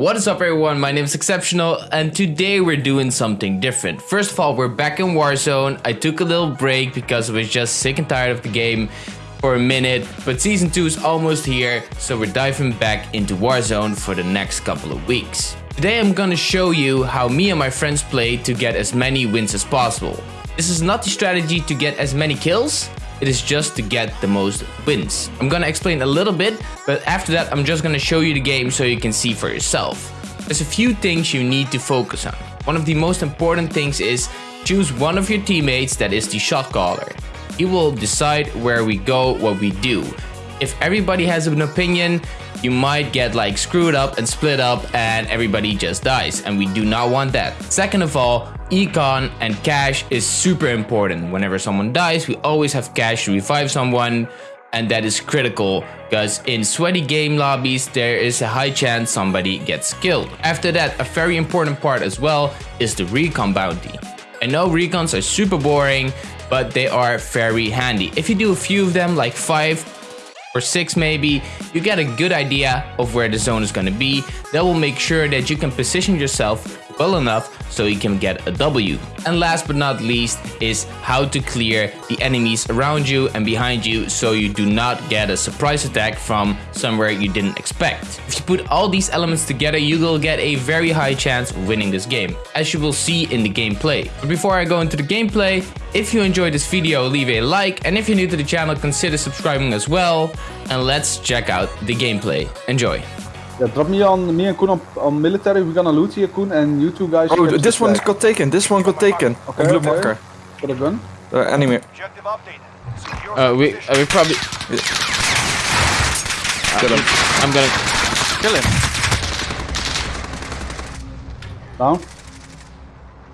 What is up everyone, my name is Exceptional and today we're doing something different. First of all, we're back in Warzone. I took a little break because I was just sick and tired of the game for a minute, but season 2 is almost here, so we're diving back into Warzone for the next couple of weeks. Today I'm gonna show you how me and my friends play to get as many wins as possible. This is not the strategy to get as many kills, it is just to get the most wins. I'm gonna explain a little bit, but after that I'm just gonna show you the game so you can see for yourself. There's a few things you need to focus on. One of the most important things is choose one of your teammates that is the shot caller. He will decide where we go, what we do. If everybody has an opinion, you might get like screwed up and split up and everybody just dies and we do not want that. Second of all, econ and cash is super important. Whenever someone dies, we always have cash to revive someone and that is critical because in sweaty game lobbies there is a high chance somebody gets killed. After that, a very important part as well is the recon bounty. I know recons are super boring, but they are very handy. If you do a few of them, like 5 or 6 maybe, you get a good idea of where the zone is going to be. That will make sure that you can position yourself well enough so you can get a W. And last but not least is how to clear the enemies around you and behind you so you do not get a surprise attack from somewhere you didn't expect. If you put all these elements together, you will get a very high chance of winning this game, as you will see in the gameplay. But before I go into the gameplay, if you enjoyed this video, leave a like, and if you're new to the channel, consider subscribing as well. And let's check out the gameplay. Enjoy. Yeah, drop me on me and Koen on, on military. We're gonna loot here, Koen, and you two guys. Oh, this one back. got taken. This one got taken. Okay, blue okay. marker. Got a gun. Uh, updated. Secure Uh, we, uh, we probably... Kill him. I'm gonna... Kill him. Down.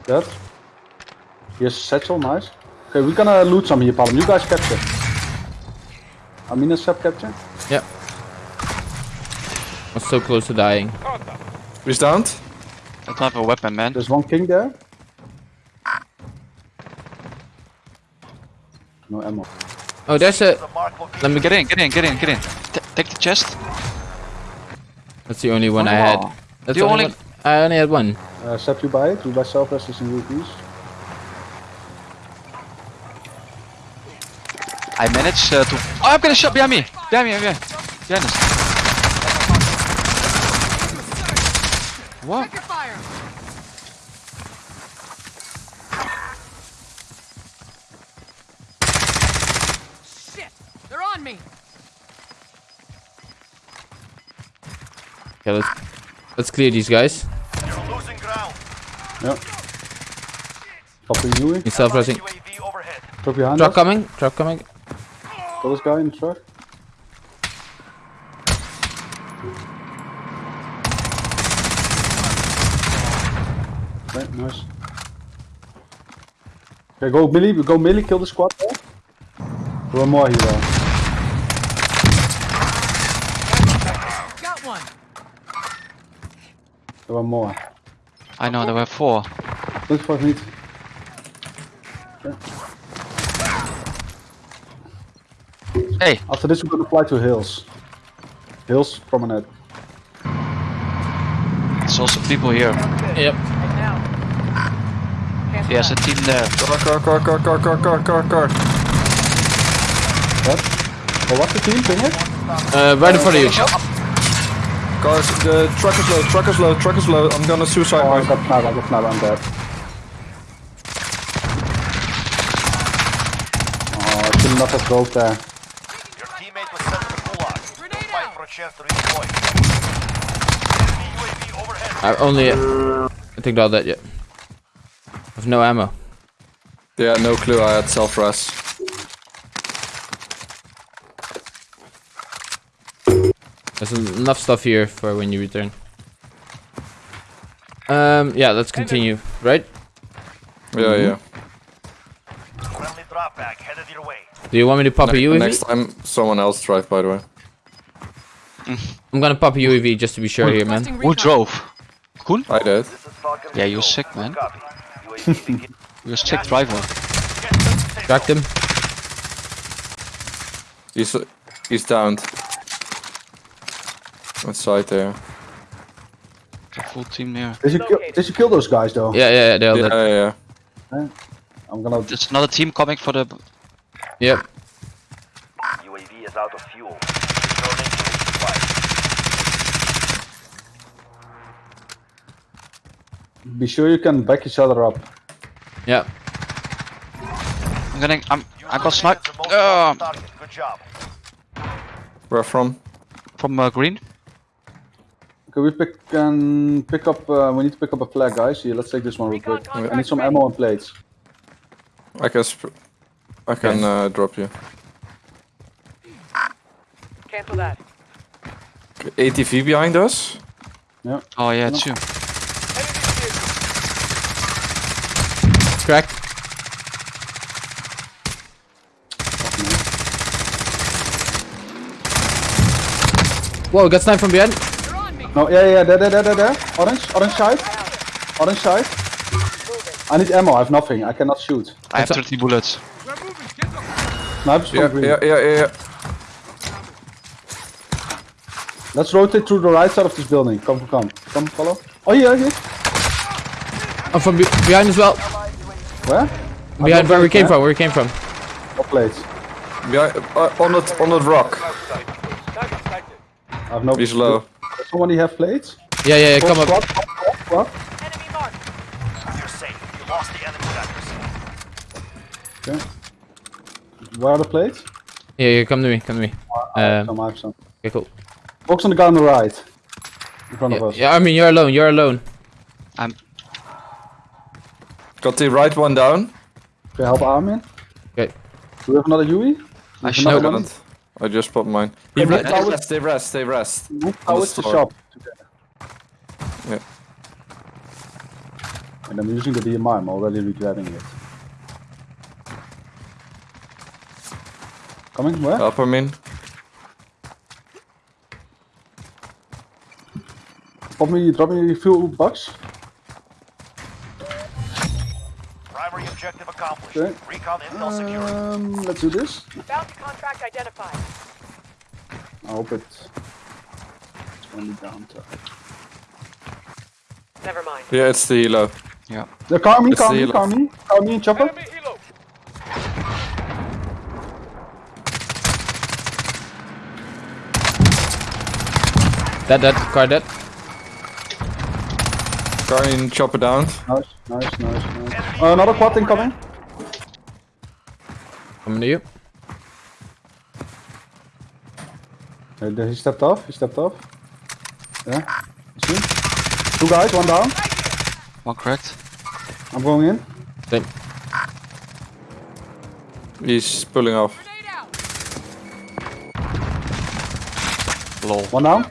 Dead. Here's satchel, nice. Okay, we're gonna loot some here, Palm. You guys capture. Amina sub capture. Yeah. I'm so close to dying. Who's downed? I don't have a weapon, man. There's one king there. No ammo. Oh, there's a... The mark location. Let me Get in, get in, get in, get in. T take the chest. That's the only one I had. Oh. That's the only only- one. I only had one. Uh, Sep, you buy it. We buy self resistance and rupees. I managed uh, to. Oh, I'm gonna shot behind me. Behind me, behind me. Behind us. What? Shit! They're on me! Okay, let's let's clear these guys. You're losing ground. Yeah. Copy you. He's self-resing. UAV overhead. Truck behind Truck us. coming. Truck coming. Got this guy in the truck. Okay, nice. Okay, go Millie, go Millie, kill the squad there. There are more here. Got one! There are more. I know, there were four. Look for me. Hey, After this we're gonna fly to hills. Hills promenade. there's also people here. Yep. Now. There's a team there. Car, car, car, car, car, car, car, car, car. What? Oh, what's the team? Ping it? Uh, right in front of you. Cars, the truck is low, truck is low, truck is low. I'm gonna suicide Oh, I myself. got Fnab, I got Fnab, I'm dead. Oh, I should not have broke there. Your teammate was sent to the gulag. Grenade Fight for a chance to redeploy. Enemy UAV overhead. I only. I think all that yet. I have no ammo. Yeah, no clue. I had self res. There's enough stuff here for when you return. Um. Yeah. Let's continue. Right? Yeah, yeah. Friendly drop bag headed your way. Do you want me to pop a Ne- UAV? next time, someone else drive. By the way. I'm gonna pop a UAV just to be sure here, man. Who drove? Koen? I did. This is Falcon Yeah, you're sick, man. Copy. UAV begin- You're driver. Cracked him. He's he's downed. Outside there. full team here. Did you kill? Did you kill those guys though? Yeah, yeah, yeah, they're Yeah, yeah, yeah. I'm gonna. There's another team coming for the. Yep. UAV is out of fuel. Be sure you can back each other up. Yeah. I'm getting. I'm. I got Is sniped. Uh. Good job. Where from? from uh, green. Can we pick can pick up? Uh, we need to pick up a flag, guys. Here, let's take this one real quick. I need some ammo and plates. I can. Sp- I can uh, drop you. Cancel that. ATV behind us. Oh yeah, two. Cracked. Whoa, got sniped from behind. They're on me. No, yeah, yeah, there, there, there, there, there. Orange, orange side, orange side. I need ammo. I have nothing. I cannot shoot. I have 30 bullets. We're moving. Get them. Snipers from Yeah, green. yeah, yeah, yeah. yeah. Let's rotate through the right side of this building. Come, come, come, follow. Oh, here, here. I'm from be behind as well. Where? Behind where we came from, where we came from. No plates. Behind, uh, on that on that rock. I have no. He's low. Does somebody have plates? Yeah, yeah, yeah, come up. Squad, squad, squad. Enemy marked. You're safe. You lost the enemy sectors. Okay. Where are the plates? Yeah, yeah, come to me, come to me. Um, Some, I have some. okay, cool. Box on the guy on the right. In front of us. yeah, I mean, you're alone, you're alone. I'm. Got the right one down. Can help Armin? Okay. Do we have another Yui? I I should. Another got it. I just popped mine. He Okay, re- but they rest, they rest, they rest. How is the store. shop? Yeah. And I'm using the DMR, I'm already regretting it. Coming, where? Help him in. Pop me, drop me a few bucks. Objective accomplished. Okay. Recon intel secured. Um, let's do this. Bounty contract identified. I hope it- it's only down to... Never mind. Yeah, it's the helo. Yeah. Yeah, car me, It's car the me, yellow. car me, car me and chopper. Dead, dead, car dead. Guardian chopper down. Nice, nice, nice, nice. Uh, another quad incoming. Coming to you. Uh, he stepped off, he stepped off. Yeah, see? Two guys, one down. One cracked. I'm going in. Same. He's pulling off. Grenade out. Lol. One down.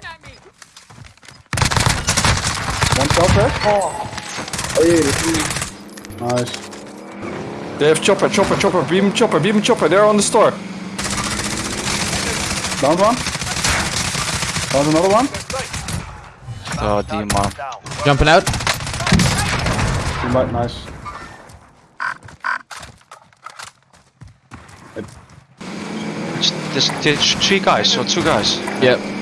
At me. One self rest. Oh, yeah, Nice. They have chopper, chopper, chopper, beam chopper, beam chopper. They're on the store. Down one. Down another one. Oh, DMR. Down. Jumping out. Two might, nice. It's, there's, there's three guys or two guys. Yep.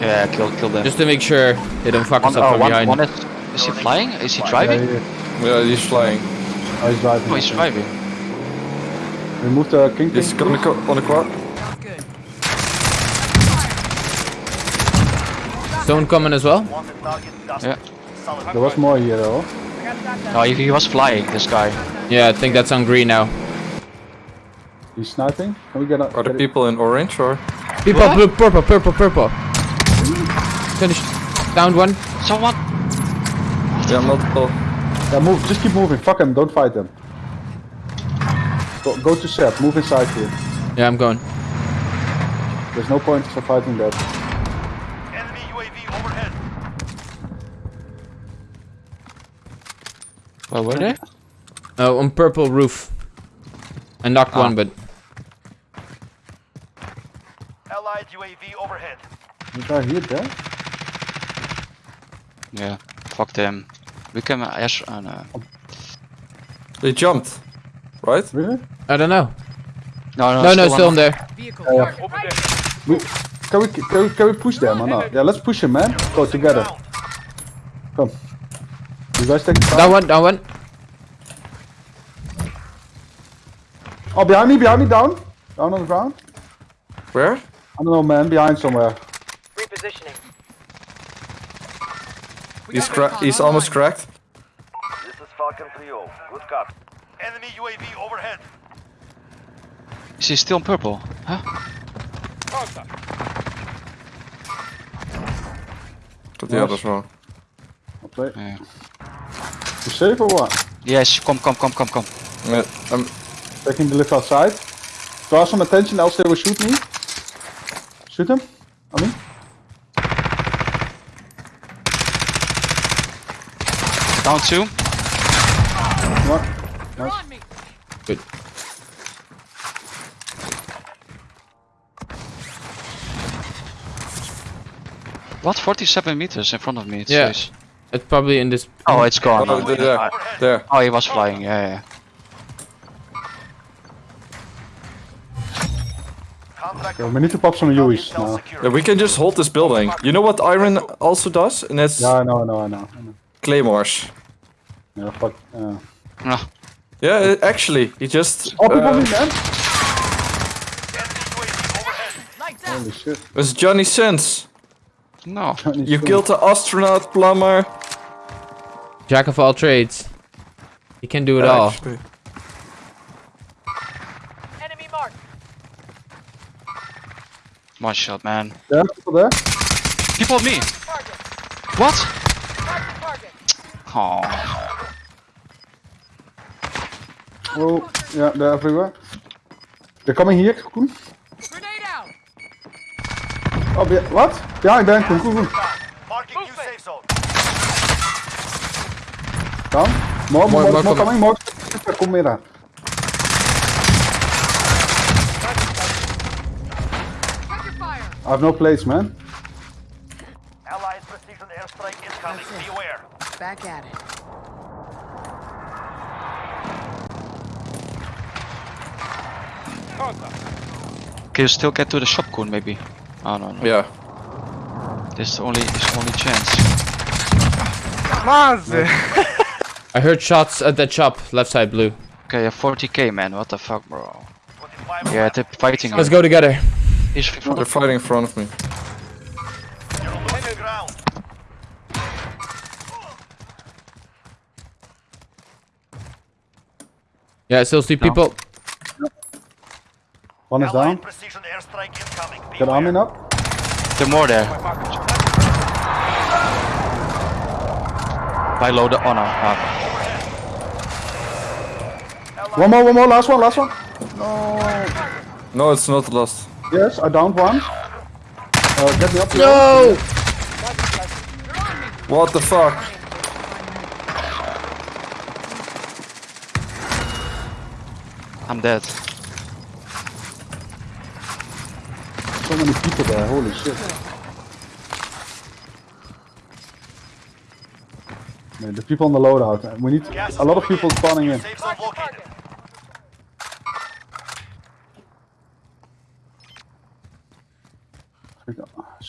Yeah, kill, kill them. Just to make sure they don't fuck us one, up oh, from one, behind. one is, is he flying? Is he driving? yeah, yeah. Yeah, he's flying. Oh, he's driving. Oh, he's driving. Remove the king. He's king, on the, co- on the quad. Good. Stone coming as well. Wanted target dusted. Yeah. There was more here though. No, he, he was flying, this guy. Yeah, I think that's on green now. He's sniping. Can we get a? Are the people in orange or? People, blue, purple, purple, purple. Finish. Down one. Someone! Yeah, multiple. Yeah, move. Just keep moving. Fuck them. Don't fight them. Go, go to set. Move inside here. Yeah, I'm going. There's no point for fighting that. Enemy UAV overhead. Where were they? Uh, on purple roof. I knocked Ah. one, but Allied UAV overhead. You guy here, there? Yeah. Fuck them. We can uh, Ash. Uh, no. They jumped, right? Really? I don't know. No, no, No, no, still on- in there. Vehicle. yeah. target We, can we can we, can we push them or not? Yeah, let's push him, man. Go together. Come. You guys take the Down one, down one. Oh, behind me, behind me, down. Down on the ground. Where? I don't know, man. Behind somewhere. He's cra he's almost cracked. This is Falcon 3-0. Good cop. Enemy UAV overhead. Is he still in purple? Huh? But the Nice. others wrong. I'll play. Yeah. You safe or what? Yes, come, come, come, come, come. Yeah, um, I'm Taking the lift outside. Draw some attention, else they will shoot me. Shoot him. I mean. Down two. What? Nice. Good. What? 47 meters in front of me, it Yeah. says. It's probably in this. Oh, it's mm. gone. oh, there, there, there. Oh, he was flying, yeah, yeah. Contract Okay, we need to pop some UAVs intel now. Yeah, we can just hold this building. You know what Iron also does? And it's Yeah, I know, I know, I know. I know. claymores. Yeah, fuck. Yeah. Ah, Yeah, uh, actually, he just. Oh, people uh, me, man. Enemy UAV overhead. Lights out. Holy shit. was Johnny Sins. no. You killed the astronaut, plumber. Jack of all trades. He can do it all. Actually. Enemy marked. One shot, man. There, people there. People on me. Target. What? Target. Target. Oh. Oh, yeah, they're everywhere. They're coming here, Koen. Grenade out. Oh, be what? Behind, behind, Koen, Koen, Koen. Marking new safe zone. Down. More, more, More- more, more more coming. coming, more. Kom meer aan. I have no plates, man. Allied precision airstrike incoming. Beware. Back at it. Can you still get to the shop, Koen, maybe? Oh, no, no. Yeah. This is the only, this only chance. I heard shots at that shop, left side blue. Okay, yeah, 40k, man. What the fuck, bro? Yeah, they're fighting. Let's go together. He's in front They're fighting in front of me. You're losing ground. Yeah, I still see people. One is down. precision airstrike incoming. Get arming Beware. up. They're more there. By low the honor. Ah. One more, one more, last one, last one. No. No, it's not lost. Yes, I downed one. Uh, get me up here. No! What the fuck? I'm dead. So many people there, holy shit. Man, the people on the loadout. We need Gas a lot of people spawning in. Safe zone located.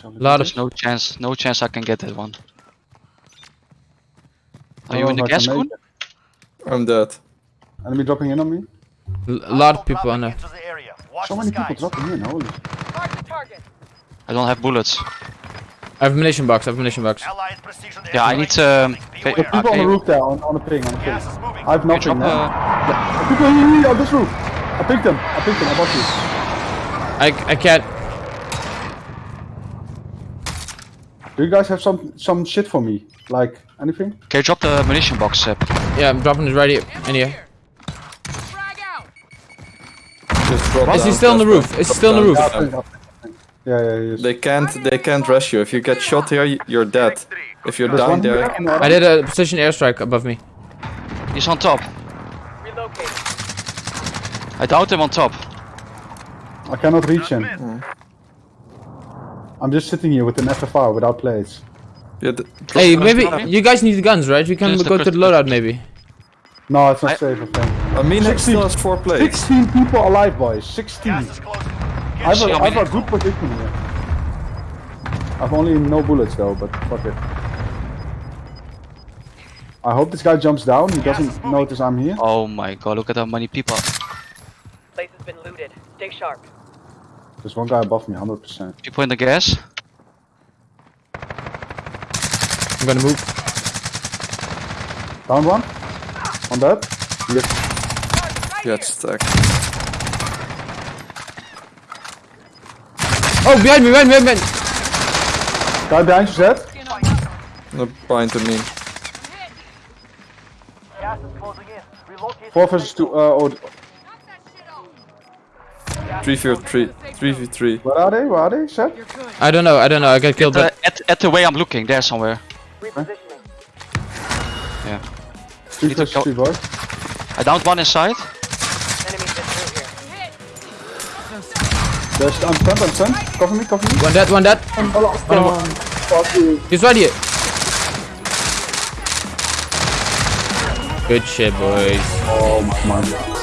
Lot of There's no chance, no chance I can get that one. Are you in the gas, can Koen? make it. I'm dead. Enemy dropping in on me. a lot of people on there. Into the area. Watch So many people dropping in, holy. Mark the target. I don't have bullets. I have a munition box, I have a munition box. Yeah, I need um, incoming. fa- Beware. People on the roof there, on, on the ping, on the ping. Gas is moving. I have Can you nothing drop now. uh, People here, here, on this roof. I picked them. I picked them. I bought you. I, I can't. Do you guys have some some shit for me? Like anything? Okay, drop the munition box, Seb? Yeah, I'm dropping it right here. In here. Frag out. Just drop Is he still on the roof? Is he still on the roof? Yeah, I think- I think- yeah, yeah. They can't. They can't rush you. If you get shot here, you're dead. If you're There's down there, here on the other- I did a precision airstrike above me. He's on top. Relocating. I downed him on top. I cannot reach him. Mm. I'm just sitting here with an FFR without plates. yeah, Hey, maybe you guys need guns, right? We can go to the loadout maybe. No, it's not I- safe, I think. Amin 16. still has four plates. 16 people alive, boys. 16. Gas is closing. I have, a, see I how have a good position here. I have only no bullets though, but fuck it. I hope this guy jumps down. He doesn't notice I'm here. Oh my god, look at how many people. Place has been looted. Stay sharp. There's one guy above me, 100%. People in the gas. I'm gonna move. Down one. On that. Yes. Get stacked. Oh, behind me, behind me, behind me. Guy behind you, Zed. No bind to me. Gas is closing in. Relocate. 4 versus 2. Uh, oh, 3 v 3. 3 v 3. where are they? Where are they, Zed? I don't know, I don't know. I got killed, Uh, but at, at the way I'm looking, there somewhere. Repositioning. 3 to versus go- 3, boys. I downed one inside. There's, I'm stunned, I'm stunned. Cover me, cover me. one dead, one dead. Fuck you. He's right here. Good shit, boys. Oh my, my.